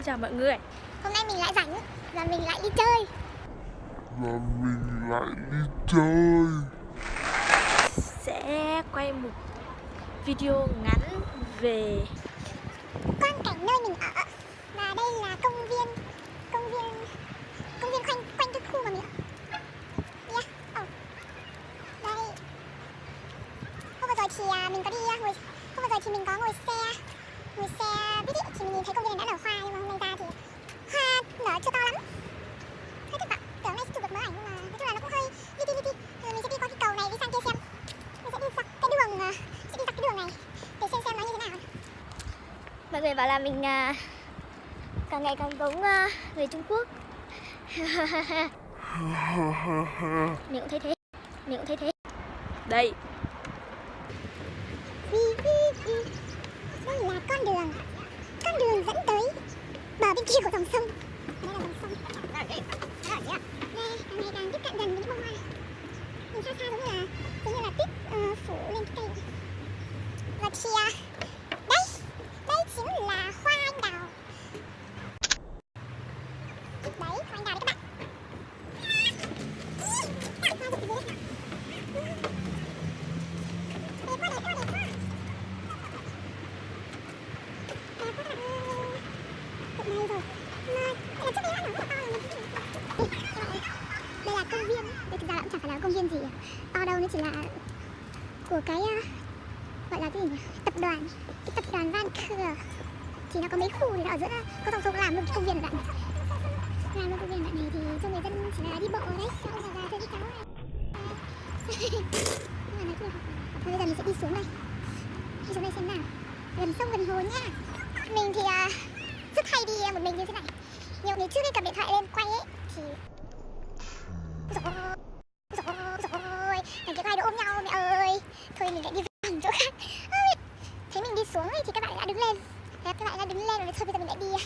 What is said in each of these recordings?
Xin chào mọi người. Hôm nay mình lại rảnh và mình lại đi chơi. Và mình lại đi chơi. Sẽ quay một video ngắn về Quang cảnh nơi mình ở Và đây là công viên Công viên Công viên quanh quanh cái khu mà mình ở Yeah, oh. Đây Hôm vừa rồi thì à, mình có đi à, ngồi Hôm vừa rồi thì mình có ngồi xe Ngồi xe buýt ý, thì mình nhìn thấy công viên này đã nở hoa Nhưng mà hôm nay ra thì hoa nở chưa to lắm Hơi thất vọng Tưởng nay sẽ chụp được mấy ảnh nhưng mà nói chung là nó cũng hơi li ti li ti Rồi mình sẽ đi qua cái cầu này đi sang kia xem Mình sẽ đi dọc cái đường à, Sẽ đi dọc cái đường này Để xem xem nó như thế nào Mọi người bảo là mình à, càng ngày càng giống à, người Trung Quốc. Mình cũng thấy thế Mình cũng thấy thế. Đây. Đây là con đường Con đường dẫn tới bờ bên kia của dòng sông. Đây là dòng sông. Đây, càng ngày càng tiếp cận gần với những bông hoa này Nhìn xa xa giống như là Giống như là tuyết ờ, phủ lên cái cây vậy. Và thì à, Đây Đây chính là hoa anh đào Đấy, hoa anh đào đấy các bạn Hoa rất là đẹp. Đẹp quá, đẹp quá, đẹp quá Đẹp quá các bạn ơi Cực này rồi Mà, đây là trước đây nó nở rất là to rồi Đây là công viên Đây thực ra là cũng chẳng phải là công viên gì To đâu nó chỉ là Của cái ờ, Gọi là cái gì nhỉ? Tập đoàn Cái tập đoàn Vancouver Thì nó có mấy khu thì nó ở giữa Có tổng số làm luôn công viên bạn đoạn này. Làm luôn công viên bạn đoạn này thì cho người dân chỉ là đi bộ đấy Cho già già chơi cháu này. Nhưng mà nói chung là Thôi bây giờ mình sẽ đi xuống đây. Đi xuống đây xem nào. Gần sông gần hồ nha. Mình thì uh, rất hay đi một mình như thế này. Nhiều ngày trước khi cầm điện thoại lên quay ấy Thì Rồi Rồi Rồi Thằng kia quay đồ ôm nhau mẹ ơi mình lại đi vòng chỗ khác. Thấy mình đi xuống ấy, thì các bạn đã đứng lên. Thế các bạn đã đứng lên rồi thôi bây giờ mình lại đi à,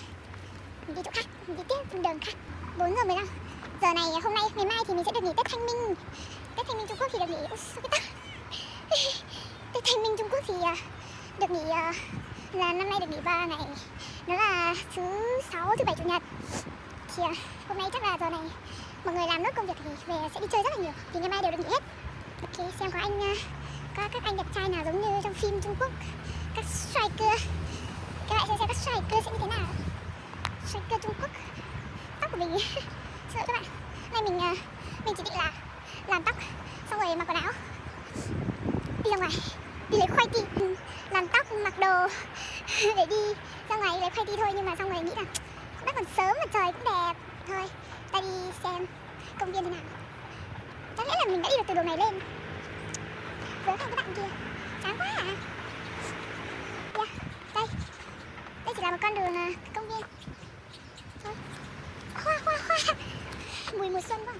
Mình đi chỗ khác Mình đi tiếp trên đường khác. 4 giờ 15 Giờ này à, hôm nay ngày mai thì mình sẽ được nghỉ Tết Thanh Minh. Tết Thanh Minh Trung Quốc thì được nghỉ Ui, sao cái ta Tết Thanh Minh Trung Quốc thì à, được nghỉ là năm nay được nghỉ 3 ngày. Đó là thứ sáu, thứ bảy, chủ nhật. Thì hôm nay chắc là giờ này mọi người làm nốt công việc thì về sẽ đi chơi rất là nhiều. Thì ngày mai đều được nghỉ hết. Ok, xem có anh các anh đẹp trai nào giống như trong phim Trung Quốc? Các striker. Các bạn xem xem các striker sẽ như thế nào. Striker Trung Quốc. Tóc của mình. Sợ các bạn. Hôm nay mình ờ, mình chỉ định là làm tóc Xong rồi mặc quần áo. Đi ra ngoài. Đi lấy khoai ti ừ, Làm tóc, mặc đồ. Để đi ra ngoài lấy khoai ti thôi Nhưng mà xong rồi nghĩ là Cũng đã còn sớm mà trời cũng đẹp. Thôi ta đi xem công viên thế nào. Chắc lẽ là mình đã đi được từ đồ này lên. Với các bạn kia. Chán quá à. Yeah, Đây. Đây chỉ là một con đường à, công viên. Thôi. Khoa khoa khoa. Mùi mùa xuân quá.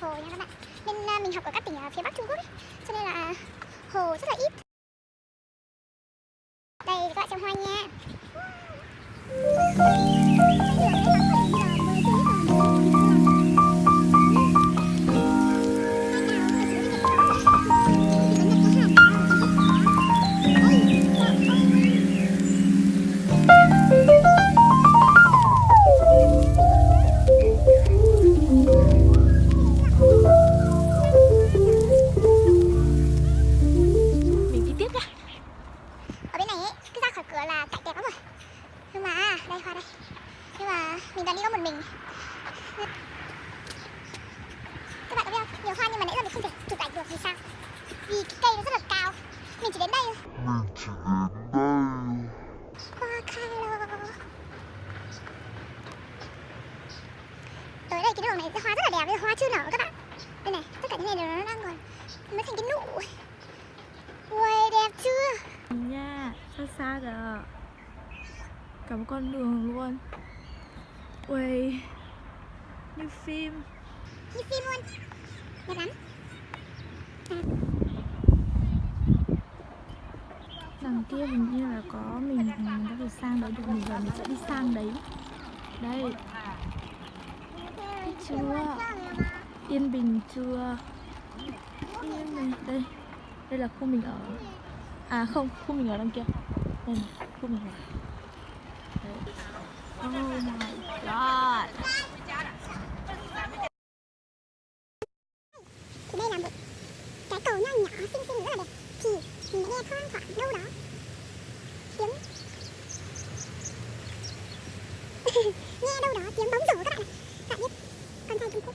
Hồ nha các bạn. Nên à, mình học ở các tỉnh ở phía Bắc Trung Quốc ấy. Cả những này nó đang còn mới thành cái nụ. Ui đẹp chưa? Nha Xa xa kìa. Cả một con đường luôn. Ui Như phim. Như phim luôn. Đẹp lắm. Đằng kia hình như là có mình Mình đã được sang đấy được Mình giờ mình sẽ đi sang đấy. Đây. Thấy chưa Yên Bình chưa? Yên Bình Đây. Đây là khu mình ở. À không, khu mình ở đằng kia. Đây này, khu mình ở. Đấy. Oh my god. thì đây là một cái cầu nho nhỏ xinh xinh rất là đẹp. Thì mình đã nghe thoang thoảng đâu đó tiếng nghe đâu đó tiếng bóng rổ các bạn ạ các bạn biết con trai Trung Quốc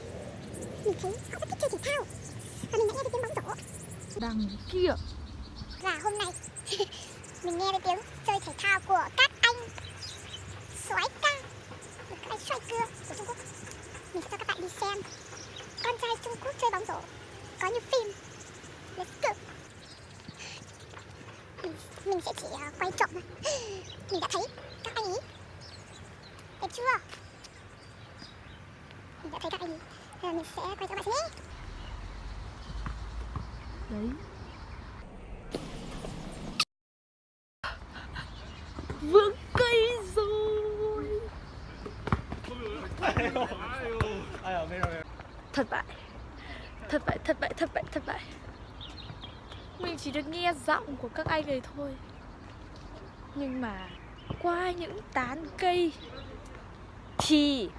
mình thấy họ rất thích chơi thể thao và mình đã nghe thấy tiếng bóng rổ Đằng kia. và hôm nay mình nghe thấy tiếng chơi thể thao của các anh soái ca các anh soái cưa của Trung Quốc. Mình sẽ cho các bạn đi xem con trai Trung Quốc chơi bóng rổ có như phim. Let's go. Mình, mình sẽ chỉ uh, quay trộm thôi. Mình đã thấy các anh ấy. Đẹp chưa? Mình đã thấy các anh ấy. Giờ mình sẽ quay cho các bạn xem nhé. Đấy. Vướng cây rồi. Thất bại. Thất bại, thất bại, thất bại, thất bại. Mình chỉ được nghe giọng của các anh ấy thôi. Nhưng mà qua những tán cây thì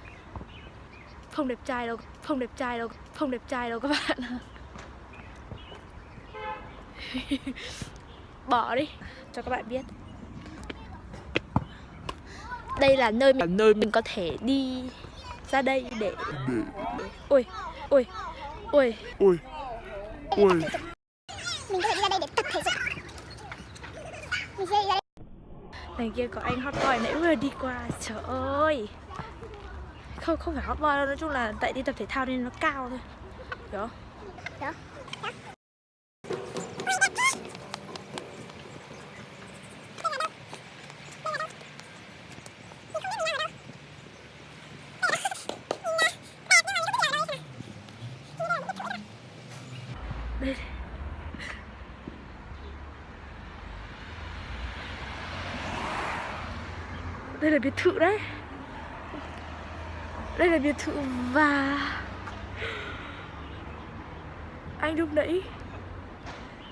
không đẹp trai đâu, không đẹp trai đâu, không đẹp trai đâu các bạn. bỏ đi cho các bạn biết đây là nơi mình, nơi mình có thể đi ra đây để ôi ôi ôi. Ôi, ôi, mình có thể đi ra đây để tập thể dục. Mình sẽ đi ra đây. Này kia có anh hot boy nãy vừa đi qua trời ơi. Không không phải hot boy đâu nói chung là tại đi tập thể thao nên nó cao thôi. Hiểu không? Đó đây đây là biệt thự đấy. Đây là biệt thự và anh lúc nãy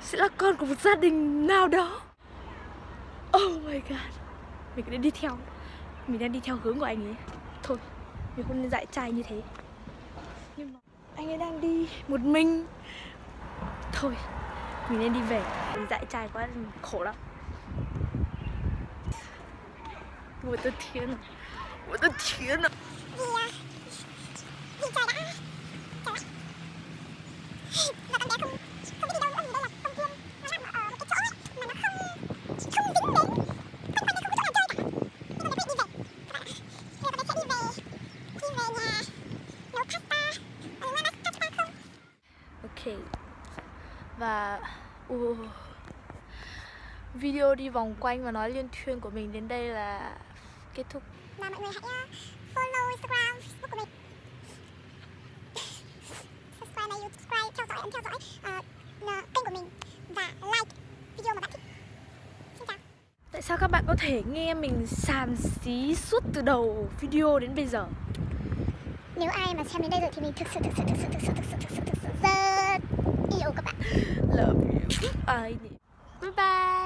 sẽ là con của một gia đình nào đó. Oh my god. Mình đã đi theo. Mình đang đi theo hướng của anh ấy. Thôi, mình không nên dạy trai như thế. Nhưng mà anh ấy đang đi một mình thôi, Mình nên đi về. Mình dại trai quá mình khổ lắm. Ôi tôi thiên Ôi tôi thiên à trời đã. Video đi vòng quanh và nói liên thuyên của mình đến đây là kết thúc. Và mọi người hãy uh, follow Instagram, Facebook của mình. Subscribe này, subscribe, theo dõi, ấn theo dõi uh, kênh của mình và like video mà bạn thích. Xin chào. Tại sao các bạn có thể nghe mình xàm xí suốt từ đầu video đến bây giờ? Nếu ai mà xem đến đây rồi thì mình thực sự thực sự thực sự thực sự thực sự thực sự thực sự rất yêu các bạn. Love you. Bye bye